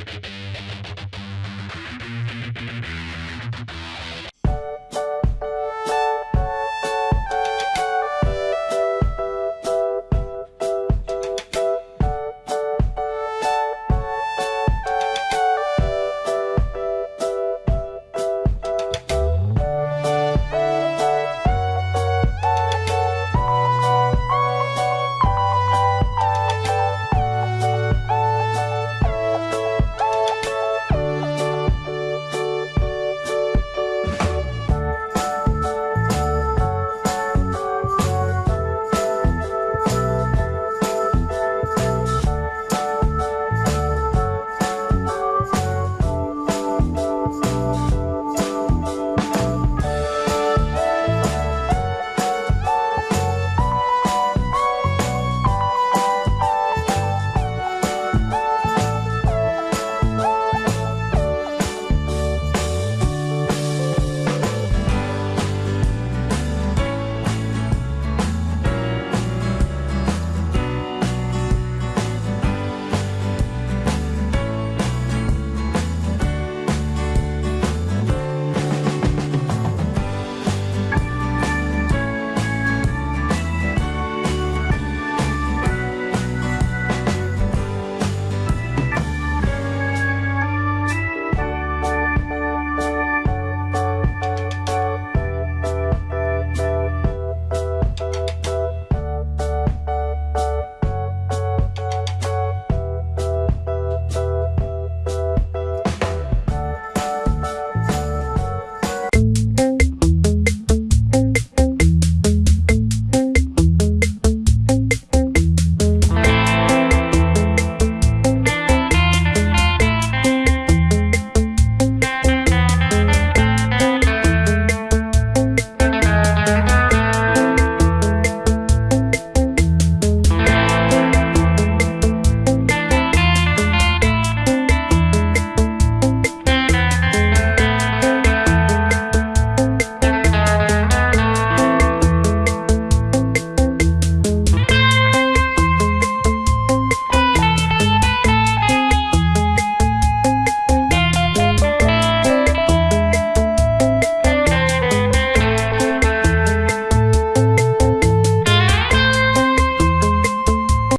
you